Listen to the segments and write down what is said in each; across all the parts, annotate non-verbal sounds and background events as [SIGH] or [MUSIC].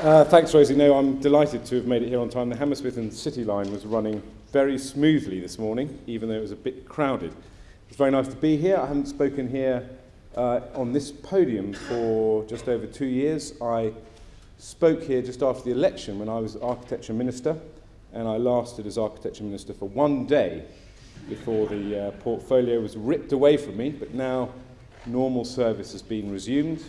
Uh, thanks, Rosie. No, I'm delighted to have made it here on time. The Hammersmith and City line was running very smoothly this morning, even though it was a bit crowded. It's very nice to be here. I haven't spoken here uh, on this podium for just over two years. I spoke here just after the election when I was Architecture Minister, and I lasted as Architecture Minister for one day before the uh, portfolio was ripped away from me, but now normal service has been resumed.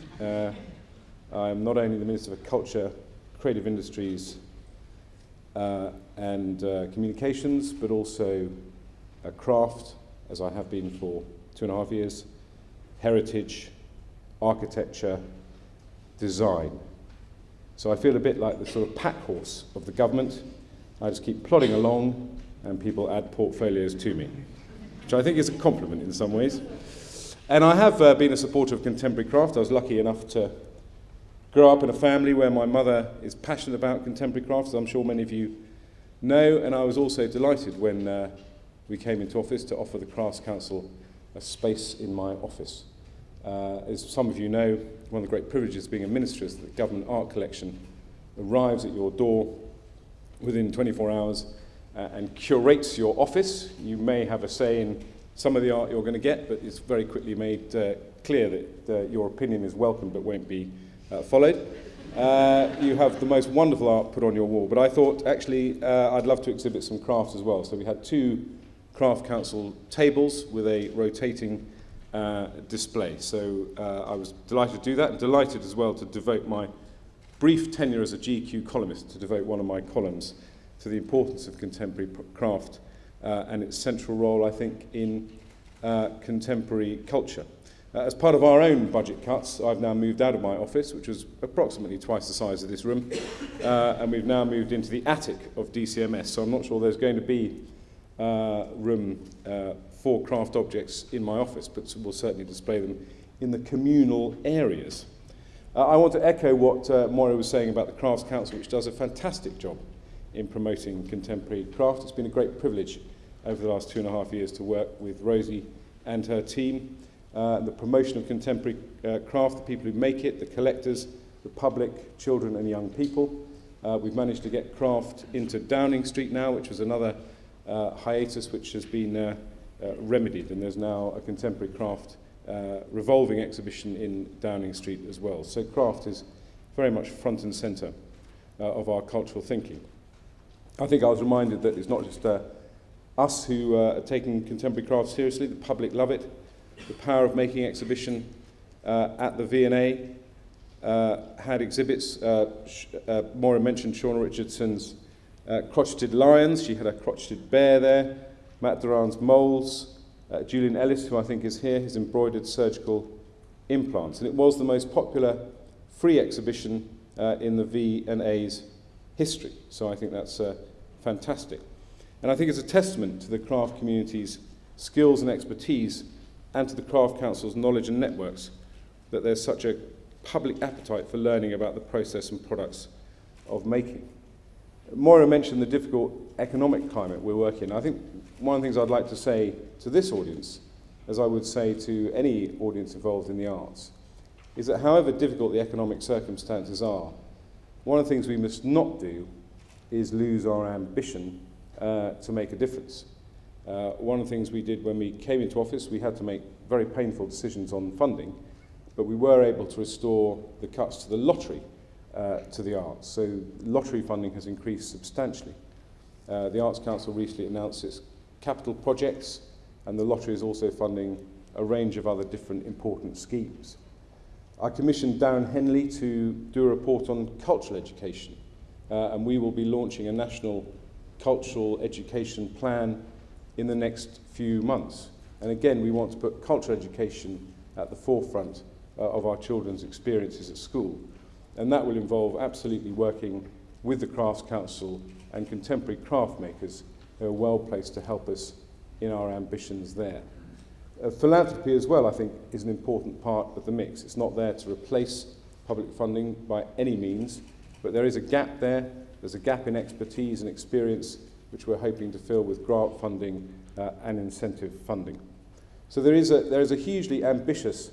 I'm not only the Minister for Culture, Creative Industries uh, and uh, Communications, but also craft, as I have been for two and a half years, heritage, architecture, design. So I feel a bit like the sort of pack horse of the government. I just keep plodding along and people add portfolios to me, which I think is a compliment in some ways. And I have uh, been a supporter of contemporary craft. I was lucky enough to grow up in a family where my mother is passionate about contemporary craft, as I'm sure many of you know, and I was also delighted when uh, we came into office to offer the Crafts Council a space in my office. Uh, as some of you know, one of the great privileges of being a minister is that the government art collection arrives at your door within 24 hours uh, and curates your office. You may have a say in some of the art you're going to get, but it's very quickly made uh, clear that uh, your opinion is welcome but won't be uh, followed. Uh, you have the most wonderful art put on your wall, but I thought actually uh, I'd love to exhibit some crafts as well. So we had two Craft Council tables with a rotating uh, display. So uh, I was delighted to do that and delighted as well to devote my brief tenure as a GQ columnist to devote one of my columns to the importance of contemporary craft uh, and its central role, I think, in uh, contemporary culture. Uh, as part of our own budget cuts, I've now moved out of my office, which was approximately twice the size of this room, [COUGHS] uh, and we've now moved into the attic of DCMS. So I'm not sure there's going to be uh, room uh, for craft objects in my office, but we'll certainly display them in the communal areas. Uh, I want to echo what uh, Moira was saying about the Crafts Council, which does a fantastic job in promoting contemporary craft. It's been a great privilege over the last two and a half years to work with Rosie and her team. Uh, the promotion of contemporary uh, craft, the people who make it, the collectors, the public, children and young people. Uh, we've managed to get craft into Downing Street now, which was another uh, hiatus which has been uh, uh, remedied, and there's now a contemporary craft uh, revolving exhibition in Downing Street as well. So craft is very much front and centre uh, of our cultural thinking. I think I was reminded that it's not just uh, us who uh, are taking contemporary craft seriously, the public love it. The Power of Making exhibition uh, at the V&A uh, had exhibits. Uh, uh, Maura mentioned Shauna Richardson's uh, crotcheted lions. She had a crotcheted bear there. Matt Durran's moles. Uh, Julian Ellis, who I think is here, his embroidered surgical implants. And it was the most popular free exhibition uh, in the V&A's history. So I think that's fantastic. And I think it's a testament to the craft community's skills and expertise and to the Craft Council's knowledge and networks that there's such a public appetite for learning about the process and products of making. Moira mentioned the difficult economic climate we're working in. I think one of the things I'd like to say to this audience, as I would say to any audience involved in the arts, is that however difficult the economic circumstances are, one of the things we must not do is lose our ambition uh, to make a difference. Uh, one of the things we did when we came into office, we had to make very painful decisions on funding, but we were able to restore the cuts to the lottery uh, to the arts. So lottery funding has increased substantially. Uh, the Arts Council recently announced its capital projects, and the lottery is also funding a range of other different important schemes. I commissioned Darren Henley to do a report on cultural education, uh, and we will be launching a national cultural education plan in the next few months. And again, we want to put cultural education at the forefront uh, of our children's experiences at school. And that will involve absolutely working with the Crafts Council and contemporary craft makers who are well placed to help us in our ambitions there. Uh, philanthropy as well, I think, is an important part of the mix. It's not there to replace public funding by any means, but there is a gap there. There's a gap in expertise and experience which we're hoping to fill with grant funding uh, and incentive funding. So there is, a, there is a hugely ambitious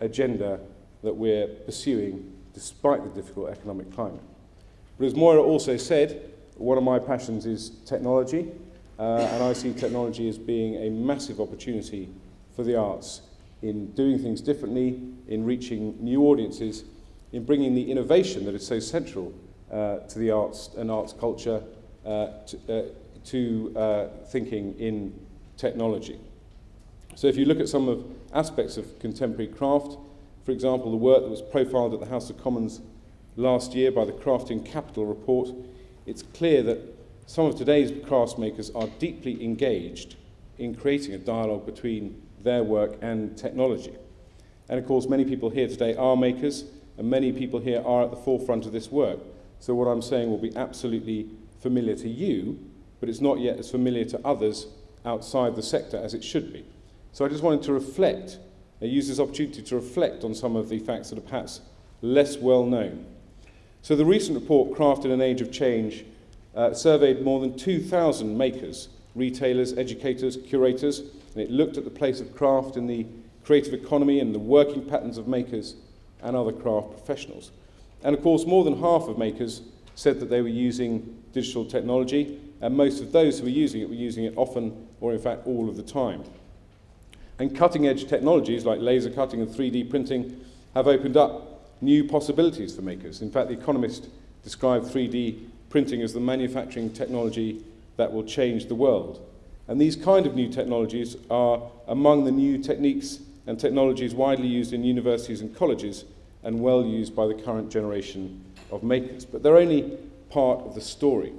agenda that we're pursuing despite the difficult economic climate. But as Moira also said, one of my passions is technology, uh, and I see technology as being a massive opportunity for the arts in doing things differently, in reaching new audiences, in bringing the innovation that is so central uh, to the arts and arts culture to, uh, to uh, thinking in technology. So if you look at some of aspects of contemporary craft, for example, the work that was profiled at the House of Commons last year by the Crafting Capital report, it's clear that some of today's craftsmakers are deeply engaged in creating a dialogue between their work and technology. And of course, many people here today are makers, and many people here are at the forefront of this work. So what I'm saying will be absolutely familiar to you, but it's not yet as familiar to others outside the sector as it should be. So I just wanted to reflect, I use this opportunity to reflect on some of the facts that are perhaps less well known. So the recent report, Craft in an Age of Change, uh, surveyed more than 2,000 makers, retailers, educators, curators, and it looked at the place of craft in the creative economy and the working patterns of makers and other craft professionals. And of course, more than half of makers said that they were using digital technology, and most of those who were using it were using it often or in fact all of the time. And cutting edge technologies like laser cutting and 3D printing have opened up new possibilities for makers. In fact, The Economist described 3D printing as the manufacturing technology that will change the world. And these kind of new technologies are among the new techniques and technologies widely used in universities and colleges and well used by the current generation of makers. But they're only part of the story.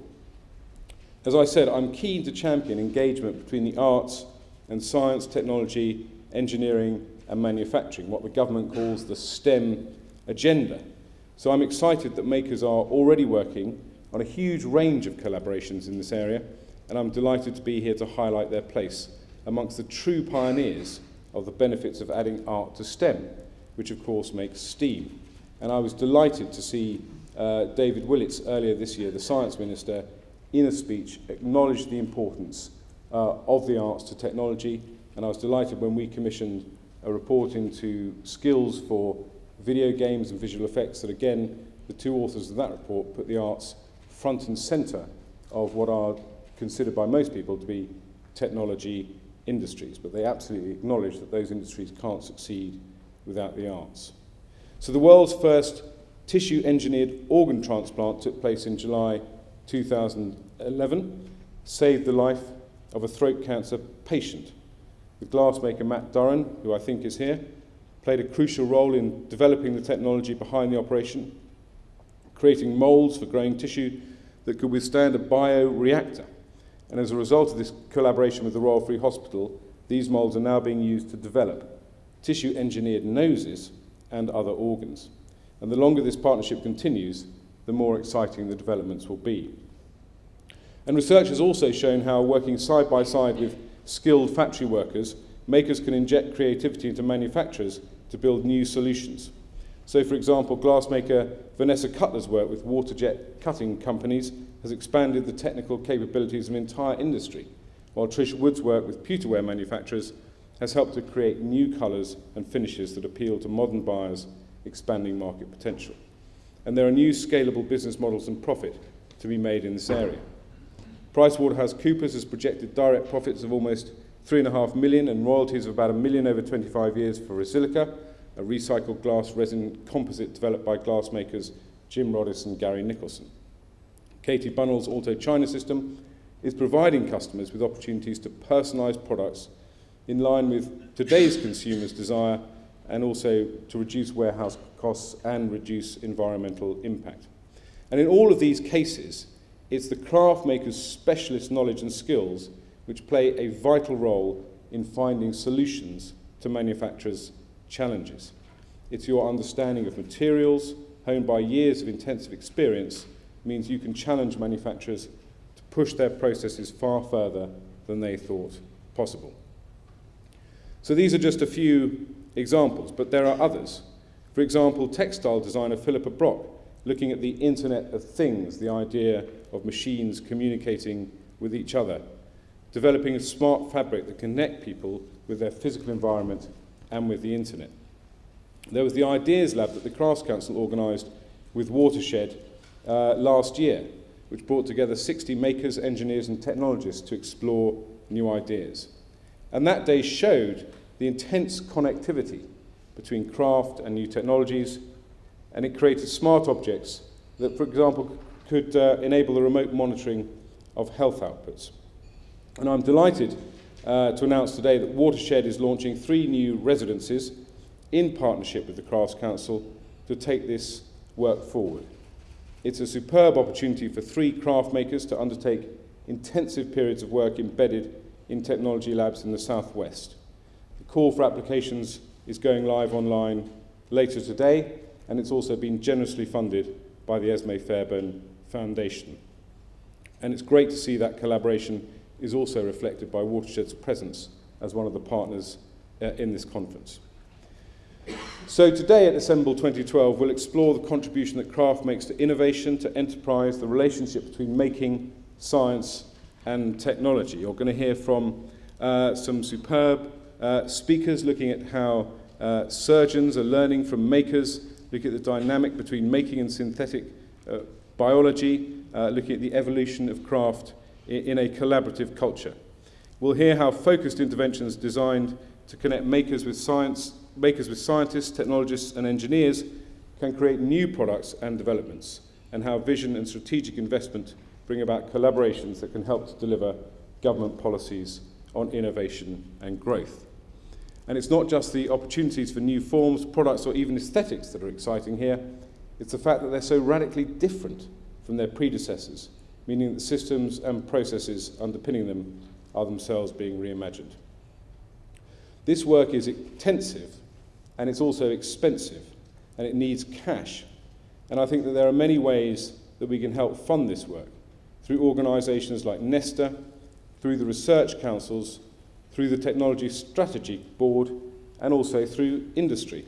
As I said, I'm keen to champion engagement between the arts and science, technology, engineering and manufacturing, what the government calls the STEM agenda. So I'm excited that makers are already working on a huge range of collaborations in this area, and I'm delighted to be here to highlight their place amongst the true pioneers of the benefits of adding art to STEM, which of course makes STEAM. And I was delighted to see uh, David Willetts earlier this year, the Science Minister, in a speech acknowledged the importance uh, of the arts to technology, and I was delighted when we commissioned a report into skills for video games and visual effects that again, the two authors of that report put the arts front and centre of what are considered by most people to be technology industries, but they absolutely acknowledge that those industries can't succeed without the arts. So the world's first tissue-engineered organ transplant took place in July 2011, saved the life of a throat cancer patient. The glassmaker Matt Durran, who I think is here, played a crucial role in developing the technology behind the operation, creating molds for growing tissue that could withstand a bioreactor. And as a result of this collaboration with the Royal Free Hospital, these molds are now being used to develop tissue-engineered noses and other organs. And the longer this partnership continues, the more exciting the developments will be. And research has also shown how working side by side with skilled factory workers, makers can inject creativity into manufacturers to build new solutions. So, for example, glassmaker Vanessa Cutler's work with waterjet cutting companies has expanded the technical capabilities of an entire industry, while Trish Wood's work with pewterware manufacturers has helped to create new colours and finishes that appeal to modern buyers, expanding market potential. And there are new scalable business models and profit to be made in this area. PricewaterhouseCoopers has projected direct profits of almost 3.5 million and royalties of about a million over 25 years for Resilica, a recycled glass resin composite developed by glassmakers Jim Roddis and Gary Nicholson. Katie Bunnell's Auto China system is providing customers with opportunities to personalise products in line with today's consumers' desire and also to reduce warehouse costs and reduce environmental impact. And in all of these cases, it's the craft maker's specialist knowledge and skills which play a vital role in finding solutions to manufacturers' challenges. It's your understanding of materials, honed by years of intensive experience, means you can challenge manufacturers to push their processes far further than they thought possible. So these are just a few examples, but there are others. For example, textile designer Philippa Brock, looking at the Internet of Things, the idea of machines communicating with each other, developing a smart fabric that connect people with their physical environment and with the Internet. There was the Ideas Lab that the Crafts Council organised with Watershed uh, last year, which brought together 60 makers, engineers, and technologists to explore new ideas. And that day showed the intense connectivity between craft and new technologies, and it created smart objects that, for example, could uh, enable the remote monitoring of health outputs. And I'm delighted uh, to announce today that Watershed is launching three new residences in partnership with the Crafts Council to take this work forward. It's a superb opportunity for three craft makers to undertake intensive periods of work embedded in technology labs in the southwest. Call for applications is going live online later today, and it's also been generously funded by the Esmée Fairbairn Foundation. And it's great to see that collaboration is also reflected by Watershed's presence as one of the partners uh, in this conference. So today at Assemble 2012, we'll explore the contribution that craft makes to innovation, to enterprise, the relationship between making, science and technology. You're going to hear from uh, some superb uh, speakers looking at how uh, surgeons are learning from makers, looking at the dynamic between making and synthetic uh, biology, uh, looking at the evolution of craft in, in a collaborative culture. We'll hear how focused interventions designed to connect makers with science, makers with scientists, technologists and engineers can create new products and developments, and how vision and strategic investment bring about collaborations that can help to deliver government policies on innovation and growth. And it's not just the opportunities for new forms, products, or even aesthetics that are exciting here. It's the fact that they're so radically different from their predecessors, meaning that the systems and processes underpinning them are themselves being reimagined. This work is intensive and it's also expensive and it needs cash. And I think that there are many ways that we can help fund this work through organisations like Nesta, through the research councils, through the Technology Strategy Board, and also through industry.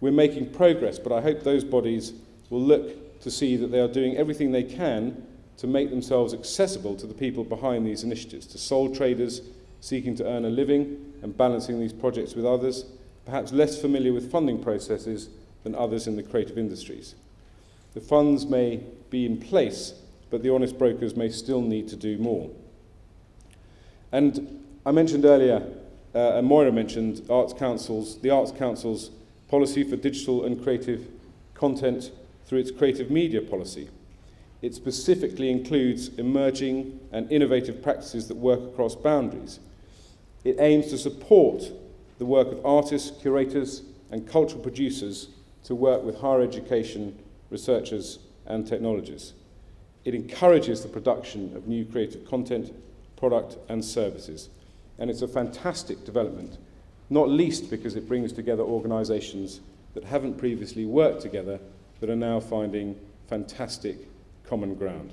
We're making progress, but I hope those bodies will look to see that they are doing everything they can to make themselves accessible to the people behind these initiatives, to sole traders seeking to earn a living and balancing these projects with others, perhaps less familiar with funding processes than others in the creative industries. The funds may be in place, but the honest brokers may still need to do more. And I mentioned earlier, uh, and Moira mentioned, Arts Council's, the Arts Council's policy for digital and creative content through its creative media policy. It specifically includes emerging and innovative practices that work across boundaries. It aims to support the work of artists, curators, and cultural producers to work with higher education, researchers, and technologists. It encourages the production of new creative content, product, and services. And it's a fantastic development, not least because it brings together organisations that haven't previously worked together but are now finding fantastic common ground.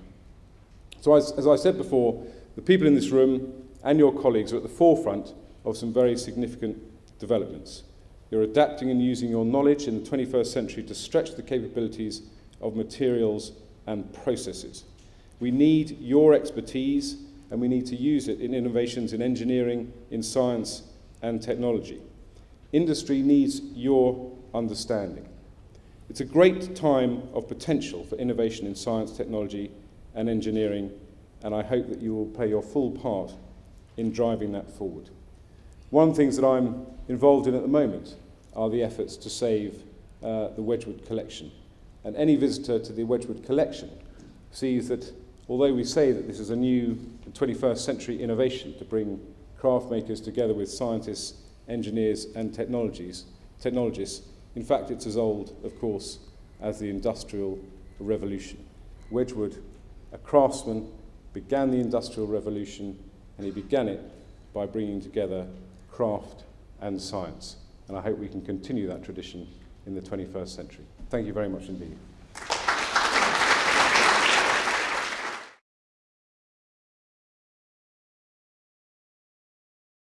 So as, as I said before, the people in this room and your colleagues are at the forefront of some very significant developments. You're adapting and using your knowledge in the 21st century to stretch the capabilities of materials and processes. We need your expertise and we need to use it in innovations in engineering, in science and technology. Industry needs your understanding. It's a great time of potential for innovation in science, technology and engineering, and I hope that you will play your full part in driving that forward. One of the things that I'm involved in at the moment are the efforts to save uh, the Wedgwood collection. And any visitor to the Wedgwood collection sees that although we say that this is a new 21st century innovation to bring craft makers together with scientists, engineers and technologies, technologists, in fact, it's as old, of course, as the Industrial Revolution. Wedgwood, a craftsman, began the Industrial Revolution, and he began it by bringing together craft and science. And I hope we can continue that tradition in the 21st century. Thank you very much indeed.